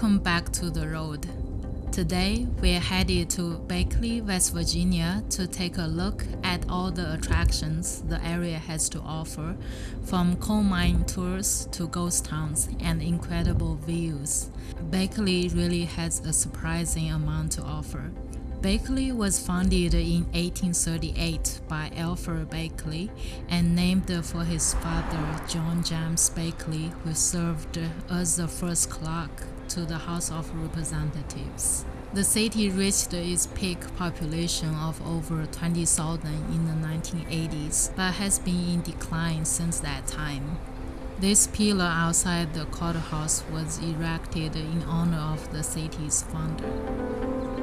Welcome back to the road. Today, we're headed to Beckley, West Virginia to take a look at all the attractions the area has to offer, from coal mine tours to ghost towns and incredible views. Beckley really has a surprising amount to offer. Beckley was founded in 1838 by Alfred Beckley and named for his father John James Beckley, who served as the first clerk to the House of Representatives. The city reached its peak population of over 20,000 in the 1980s, but has been in decline since that time. This pillar outside the courthouse was erected in honor of the city's founder.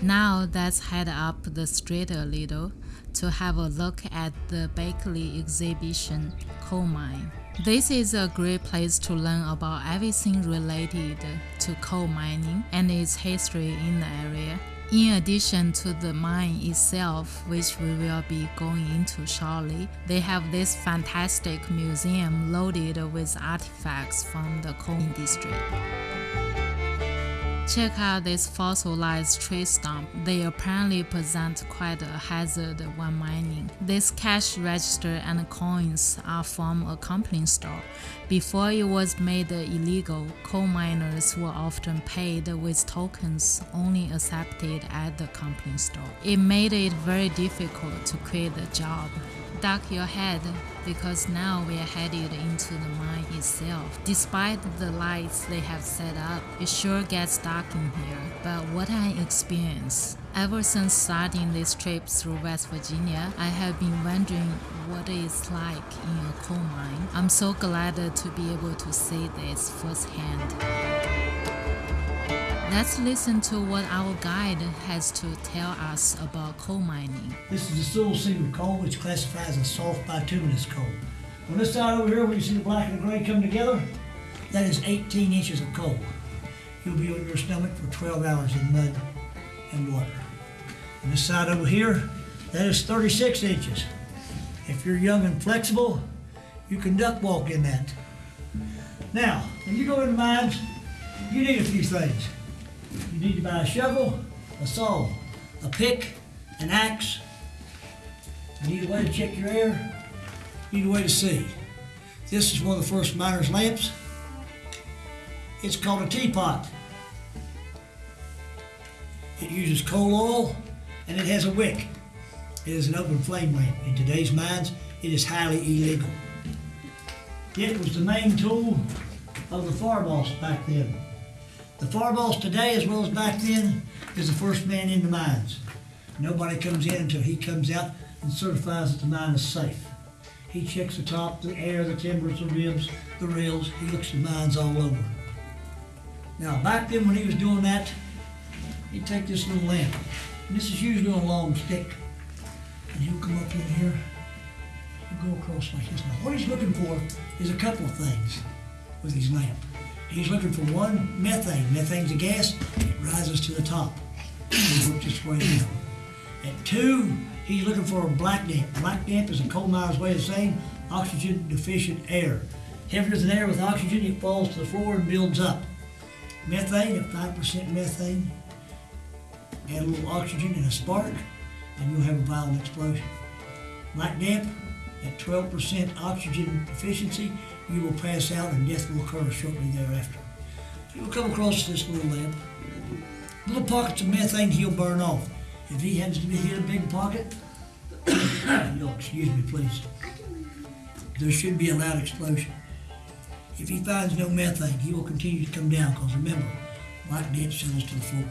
Now let's head up the street a little to have a look at the Beckley exhibition coal mine. This is a great place to learn about everything related to coal mining and its history in the area. In addition to the mine itself, which we will be going into shortly, they have this fantastic museum loaded with artifacts from the coal industry. Check out this fossilized tree stump. They apparently present quite a hazard when mining. This cash register and coins are from a company store. Before it was made illegal, coal miners were often paid with tokens only accepted at the company store. It made it very difficult to quit the job duck your head because now we are headed into the mine itself. Despite the lights they have set up, it sure gets dark in here. But what I experience Ever since starting this trip through West Virginia, I have been wondering what it's like in a coal mine. I'm so glad to be able to see this firsthand. Let's listen to what our guide has to tell us about coal mining. This is the Sewell seam coal, which classifies as soft bituminous coal. On this side over here, where you see the black and the gray come together, that is 18 inches of coal. You'll be on your stomach for 12 hours in mud and water. On this side over here, that is 36 inches. If you're young and flexible, you can duck walk in that. Now, when you go into mines, you need a few things. You need to buy a shovel, a saw, a pick, an axe. You need a way to check your air. You need a way to see. This is one of the first miner's lamps. It's called a teapot. It uses coal oil and it has a wick. It is an open flame lamp. In today's mines, it is highly illegal. It was the main tool of the fire boss back then. The fire boss today, as well as back then, is the first man in the mines. Nobody comes in until he comes out and certifies that the mine is safe. He checks the top, the air, the timbers, the ribs, the rails. He looks at the mines all over. Now, back then when he was doing that, he'd take this little lamp. And this is usually on a long stick. And he'll come up in here and go across like this. Now, what he's looking for is a couple of things with his lamp. He's looking for one, methane. Methane's a gas, it rises to the top. It works its way down. And two, he's looking for a black damp. Black damp is a coal miner's way of saying oxygen deficient air. Heavier than air with oxygen, it falls to the floor and builds up. Methane, at 5% methane, add a little oxygen and a spark, and you'll have a violent explosion. Black damp, at 12% oxygen deficiency, you will pass out and death will occur shortly thereafter. You will come across this little lamp. Little pockets of methane he'll burn off. If he happens to be hit a big pocket, you'll excuse me please, there should be a loud explosion. If he finds no methane, he will continue to come down because remember, black damp settles to the floor.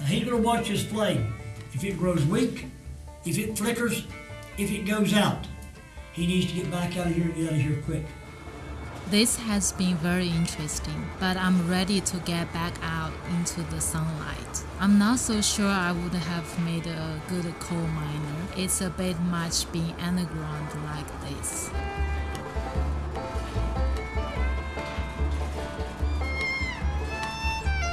Now he's going to watch this flame. If it grows weak, if it flickers, if it goes out, he needs to get back out of here and get out of here quick. This has been very interesting, but I'm ready to get back out into the sunlight. I'm not so sure I would have made a good coal miner. It's a bit much being underground like this.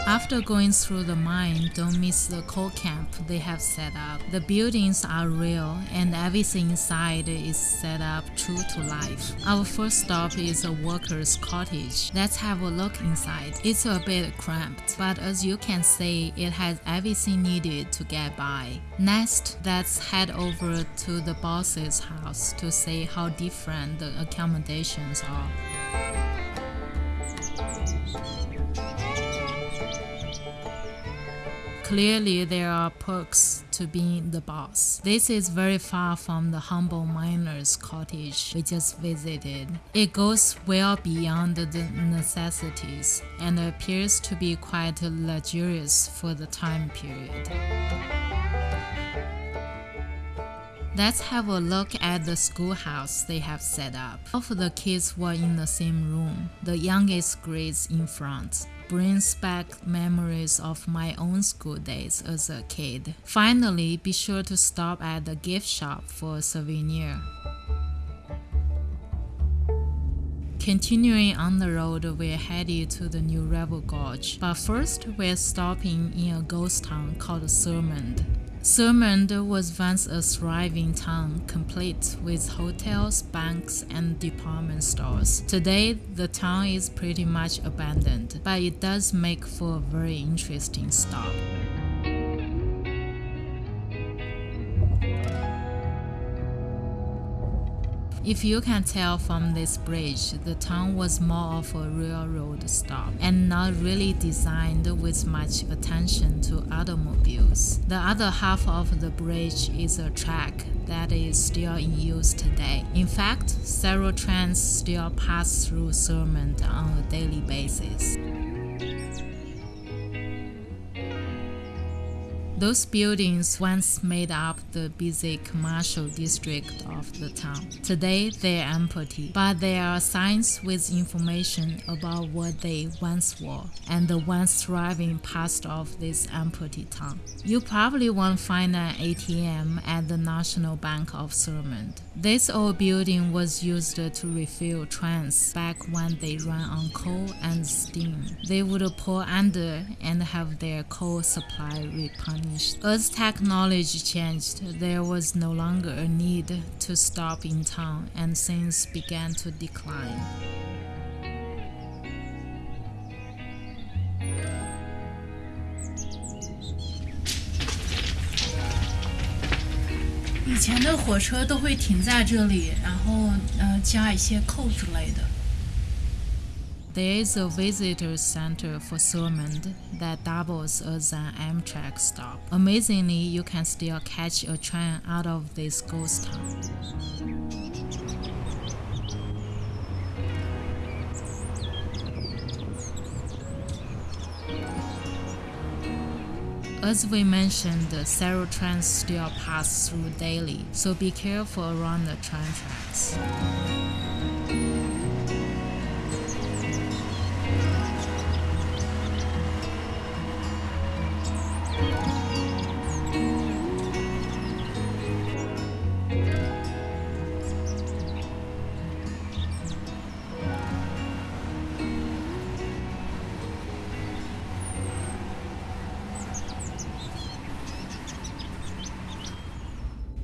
After going through the mine, don't miss the coal camp they have set up. The buildings are real and everything inside is set up true to life. Our first stop is a worker's cottage. Let's have a look inside. It's a bit cramped, but as you can see, it has everything needed to get by. Next, let's head over to the boss's house to see how different the accommodations are. Clearly, there are perks to being the boss. This is very far from the humble miner's cottage we just visited. It goes well beyond the necessities and appears to be quite luxurious for the time period. Let's have a look at the schoolhouse they have set up. All of the kids were in the same room, the youngest grades in front brings back memories of my own school days as a kid. Finally, be sure to stop at the gift shop for a souvenir. Continuing on the road, we're headed to the New River Gorge, but first we're stopping in a ghost town called Thurmond. Thurmond was once a thriving town, complete with hotels, banks, and department stores. Today, the town is pretty much abandoned, but it does make for a very interesting stop. If you can tell from this bridge, the town was more of a railroad stop and not really designed with much attention to automobiles. The other half of the bridge is a track that is still in use today. In fact, several trains still pass through Thurmond on a daily basis. Those buildings once made up the busy commercial district of the town. Today they are empty, but there are signs with information about what they once were and the once thriving past of this empty town. You probably won't find an ATM at the National Bank of Thurmond. This old building was used to refuel trains back when they ran on coal and steam. They would pour under and have their coal supply replenished as technology changed, there was no longer a need to stop in town and things began to decline. 以前的火车都会停在这里，然后呃加一些扣之类的。 there is a visitor center for Thurmond that doubles as an Amtrak stop. Amazingly, you can still catch a train out of this ghost town. As we mentioned, several trains still pass through daily, so be careful around the train tracks.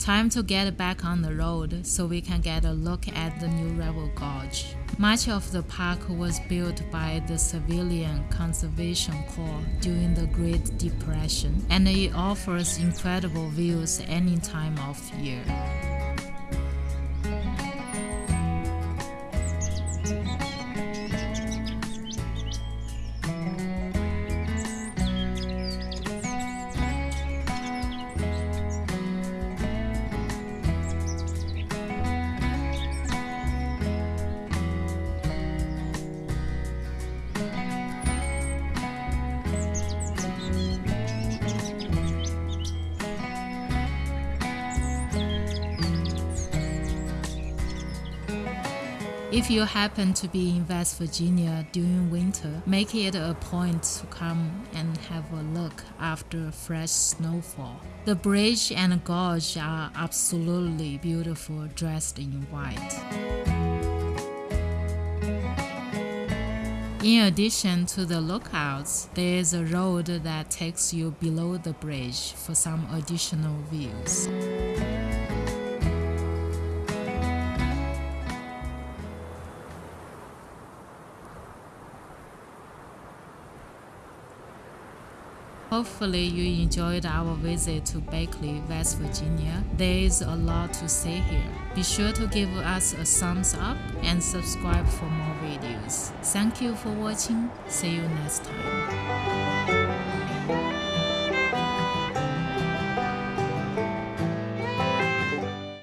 Time to get back on the road so we can get a look at the New River Gorge. Much of the park was built by the Civilian Conservation Corps during the Great Depression, and it offers incredible views any time of year. If you happen to be in West Virginia during winter, make it a point to come and have a look after fresh snowfall. The bridge and gorge are absolutely beautiful dressed in white. In addition to the lookouts, there is a road that takes you below the bridge for some additional views. Hopefully you enjoyed our visit to Beckley, West Virginia. There is a lot to see here. Be sure to give us a thumbs up and subscribe for more videos. Thank you for watching. See you next time.